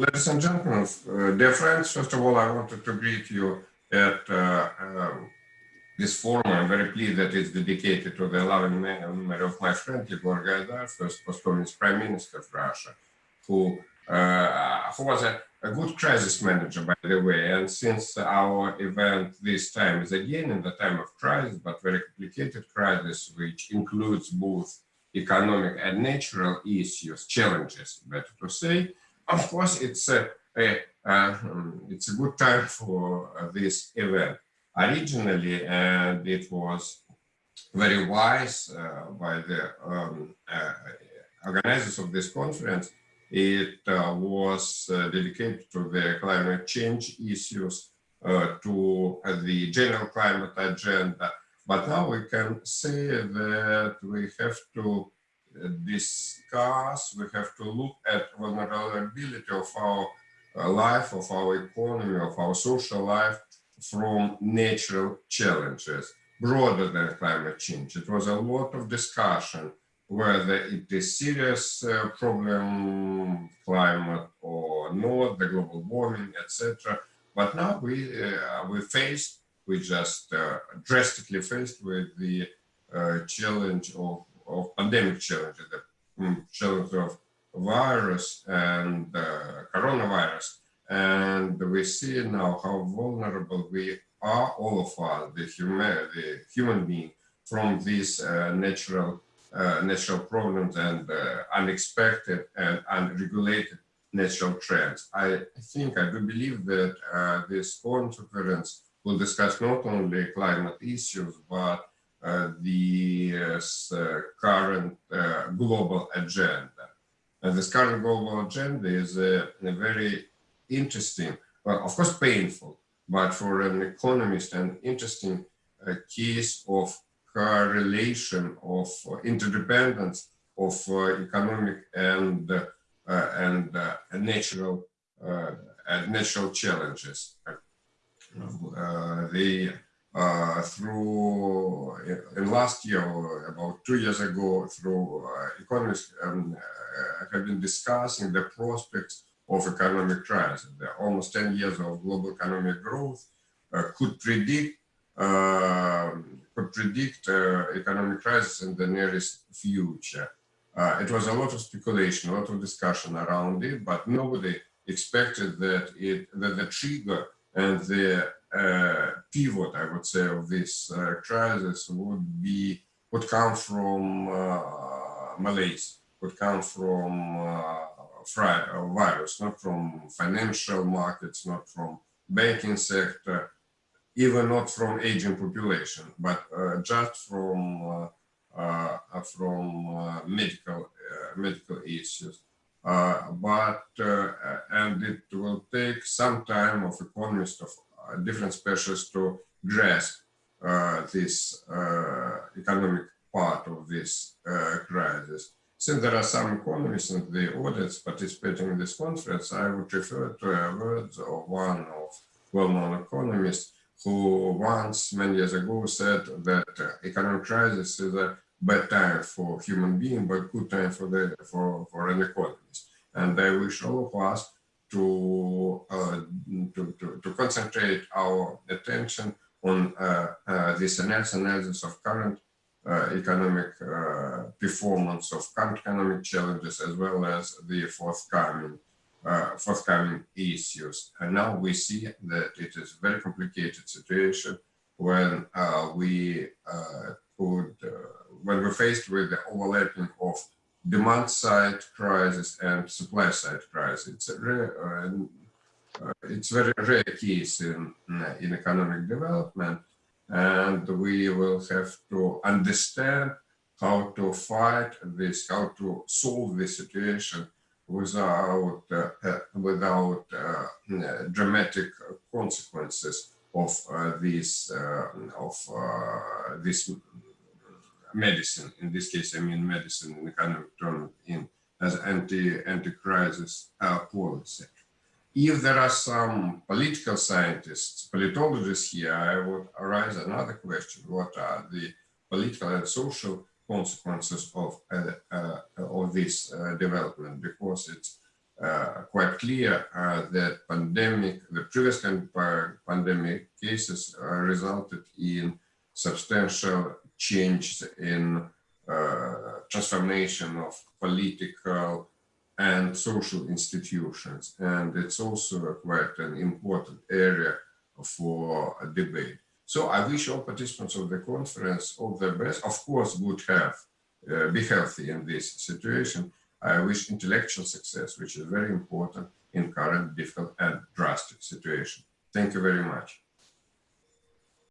Ladies and gentlemen, uh, dear friends, first of all, I wanted to greet you at uh, um, this forum. I'm very pleased that it's dedicated to the loving memory of my friend Yegor Gaidar, first post-communist prime minister of Russia, who uh, who was a, a, good crisis manager, by the way. And since our event this time is again in the time of crisis, but very complicated crisis, which includes both economic and natural issues, challenges, better to say, of course, it's a, a uh, it's a good time for uh, this event. Originally, and it was very wise uh, by the um, organizers of this conference it was dedicated to the climate change issues, uh, to the general climate agenda. But now we can say that we have to discuss, we have to look at vulnerability of our life, of our economy, of our social life from natural challenges broader than climate change. It was a lot of discussion whether it is serious uh, problem, climate or not, the global warming, etc. But now we uh, we faced, we just uh, drastically faced with the uh, challenge of pandemic challenge, the challenge of virus and uh, coronavirus. And we see now how vulnerable we are, all of us, the human, the human being, from these uh, natural uh, natural problems and uh, unexpected and unregulated natural trends. I think, I do believe that uh, this conference will discuss not only climate issues, but the uh, current uh, global agenda. And this current global agenda is a, a very interesting, well, of course, painful, but for an economist, an interesting case of correlation of interdependence of uh, economic and uh, and uh, natural and natural challenges. The through in last year or about two years ago through economists um, have been discussing the prospects of economic crisis. The almost 10 years of global economic growth uh, could predict uh, could predict uh, economic crisis in the nearest future. Uh, it was a lot of speculation, a lot of discussion around it, but nobody expected that it that the trigger and the uh, pivot, I would say, of this uh, crisis would be would come from uh, malaise, would come from virus, not from financial markets, not from banking sector, even not from aging population, but uh, just from uh, uh, from medical medical issues. but and it will take some time of economists of different specialists to grasp uh, this uh, economic part of this uh, crisis. Since there are some economists and the audience participating in this conference, I would refer to a words of one of well-known economists who once, many years ago, said that uh, economic crisis is a bad time for human being, but good time for the for for an economist. And I wish all of us to uh, to, to, to, concentrate our attention on uh, uh this analysis of current uh, economic performance of current economic challenges as well as the forthcoming forthcoming issues. And now we see that it is a very complicated situation when we could, when we're faced with the overlapping demand side crisis and supply side crisis. It's a rare, uh, it's very rare case in, in economic development. And we will have to understand how to fight this, how to solve this situation without uh, uh, without uh, dramatic consequences of this of this medicine. In this case, I mean medicine in the kind of term in as anti anti crisis policy. If there are some political scientists, politologists here, I would arise another question: What are the political and social consequences of uh, uh, of this uh, development because it's uh, quite clear uh, that pandemic, the previous pandemic cases uh, resulted in substantial change in uh, transformation of political and social institutions. And it's also quite an important area for debate. So I wish all participants of the conference all the best. Of course, good health, uh, be healthy in this situation. I wish intellectual success, which is very important in current difficult and drastic situation. Thank you very much.